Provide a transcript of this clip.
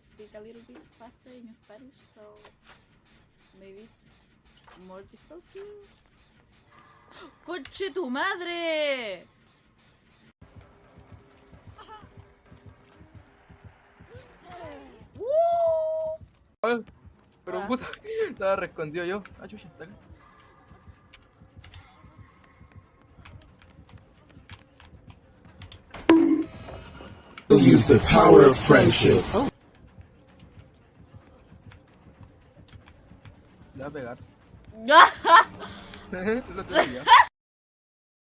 speak a little bit faster in Spanish, so maybe it's more difficult to. ¡Coche tu madre! ¡Uh! Pero Ah. puta, estaba rescondido yo. Ah, chucha, dale. use the power of friendship. Le va a pegar. Lo tengo ya.